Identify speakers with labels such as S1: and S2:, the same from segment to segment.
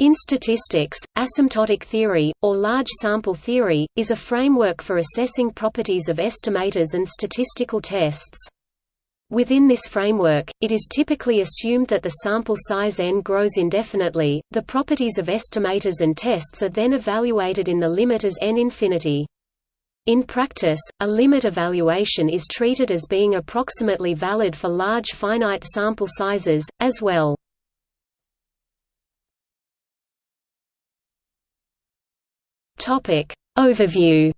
S1: In statistics, asymptotic theory, or large sample theory, is a framework for assessing properties of estimators and statistical tests. Within this framework, it is typically assumed that the sample size n grows indefinitely. The properties of estimators and tests are then evaluated in the limit as n infinity. In practice, a limit evaluation is treated as being approximately valid for large finite sample sizes, as well. Overview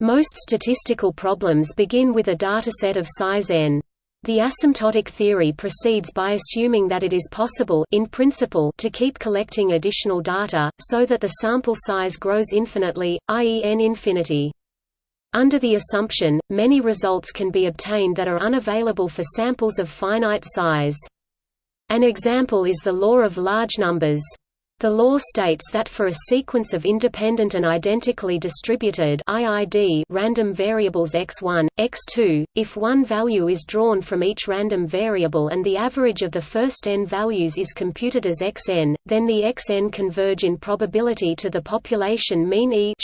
S1: Most statistical problems begin with a dataset of size n. The asymptotic theory proceeds by assuming that it is possible in principle to keep collecting additional data, so that the sample size grows infinitely, i.e. n infinity. Under the assumption, many results can be obtained that are unavailable for samples of finite size. An example is the law of large numbers. The law states that for a sequence of independent and identically distributed IID random variables x1, x2, if one value is drawn from each random variable and the average of the first n values is computed as xn, then the xn converge in probability to the population mean E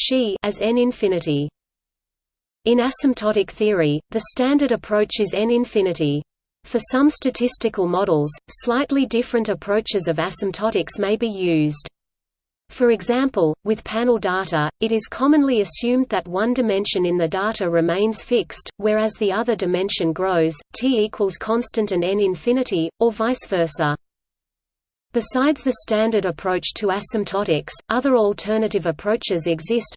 S1: as n infinity. In asymptotic theory, the standard approach is n infinity. For some statistical models, slightly different approaches of asymptotics may be used. For example, with panel data, it is commonly assumed that one dimension in the data remains fixed, whereas the other dimension grows, t equals constant and n infinity, or vice versa. Besides the standard approach to asymptotics, other alternative approaches exist.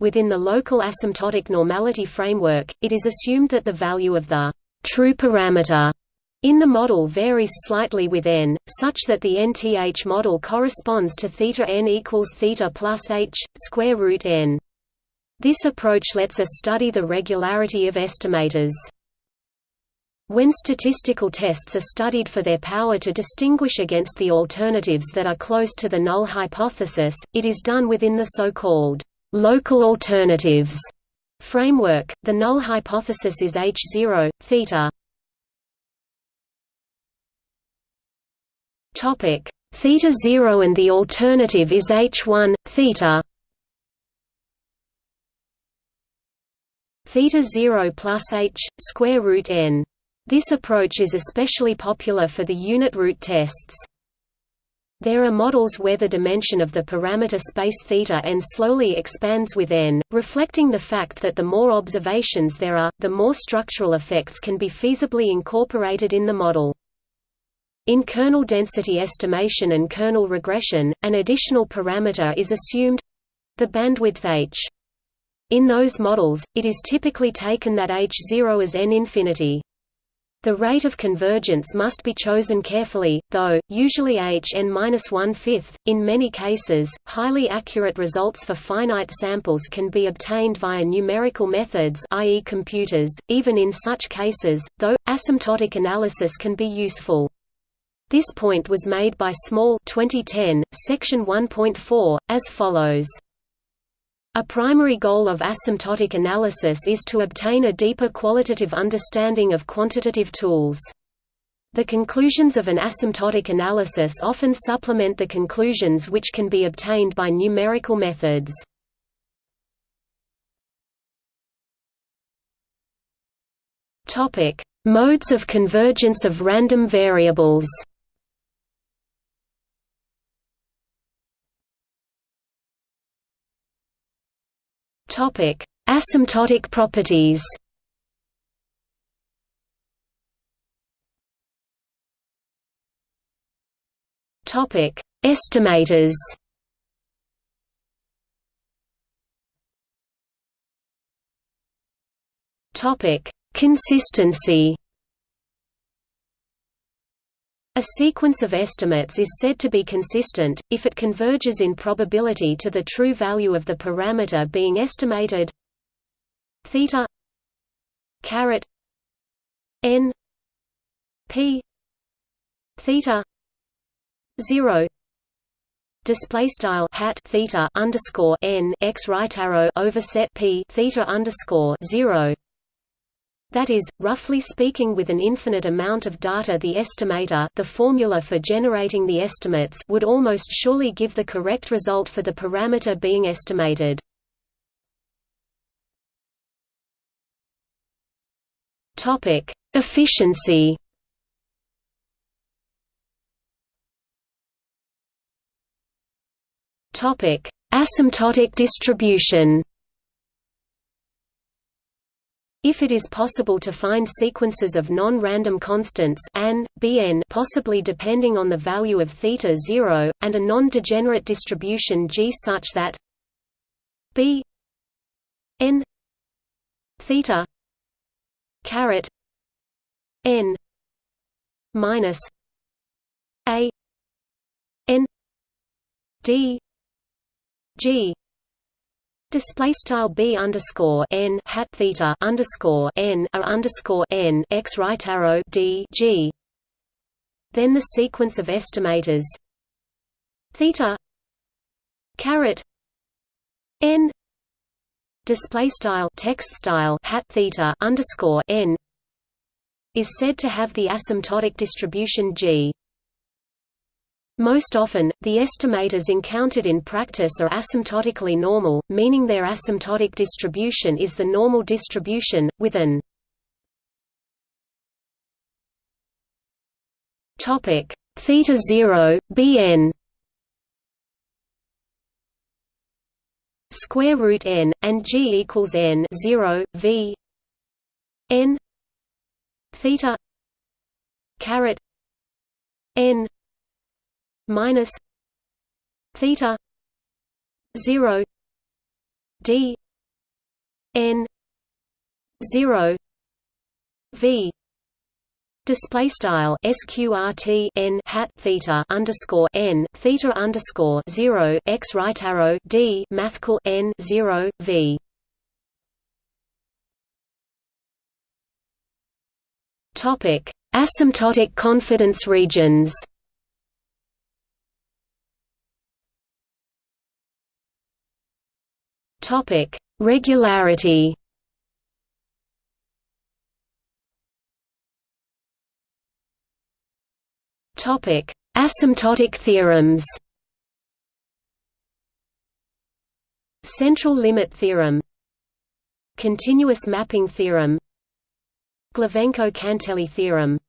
S1: Within the local asymptotic normality framework, it is assumed that the value of the true parameter in the model varies slightly with n, such that the nth model corresponds to theta n equals theta plus h square root n. This approach lets us study the regularity of estimators. When statistical tests are studied for their power to distinguish against the alternatives that are close to the null hypothesis, it is done within the so-called local alternatives framework, the null hypothesis is H0, theta. Topic theta 0 and the alternative is H1, theta. Theta 0 plus h square root n. This approach is especially popular for the unit root tests. There are models where the dimension of the parameter space theta n slowly expands with n, reflecting the fact that the more observations there are, the more structural effects can be feasibly incorporated in the model. In kernel density estimation and kernel regression, an additional parameter is assumed—the bandwidth h. In those models, it is typically taken that h0 is n infinity. The rate of convergence must be chosen carefully, though, usually h n-1/5. In many cases, highly accurate results for finite samples can be obtained via numerical methods i.e. computers. Even in such cases, though, asymptotic analysis can be useful. This point was made by Small 2010, section 1.4, as follows. A primary goal of asymptotic analysis is to obtain a deeper qualitative understanding of quantitative tools. The conclusions of an asymptotic analysis often supplement the conclusions which can be obtained by numerical methods. Modes of convergence of random variables Topic: Asymptotic properties. Topic: Estimators. Topic: Consistency. A sequence of estimates is said to be consistent, if it converges in probability to the true value of the parameter being estimated. Theta caret n p theta 0 display style hat theta underscore n x right arrow overset p theta underscore 0 That is, roughly speaking with an infinite amount of data the estimator the formula for generating the estimates would almost surely give the correct result for the parameter being estimated. Efficiency Asymptotic distribution if it is possible to find sequences of non-random constants an, bn possibly depending on the value of theta 0, and a non-degenerate distribution G such that b n theta caret n minus a n d g Display style b underscore n hat theta underscore n a underscore n x right arrow d g. Then the sequence of estimators theta caret n display style text style hat theta underscore n is said to have the asymptotic distribution g. Most often, the estimators encountered in practice are asymptotically normal, meaning their asymptotic distribution is the normal distribution, with an theta 0, bn square root n, and g equals n 0, v n theta caret n minus theta 0 d n 0 v Display style sqrt n hat theta underscore n theta underscore zero x right arrow d mathcal n zero v. Topic: Asymptotic confidence regions. Topic: Regularity. Topic: Asymptotic theorems. Central limit theorem. Continuous mapping theorem. Glivenko-Cantelli theorem.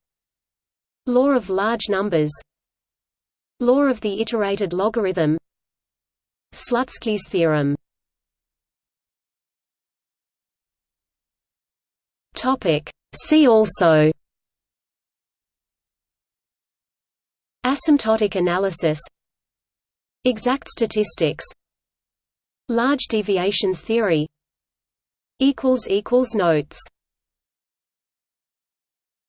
S1: Law of large numbers. Law of the iterated logarithm. Slutsky's theorem Topic. See also Asymptotic analysis Exact statistics Large deviations theory Notes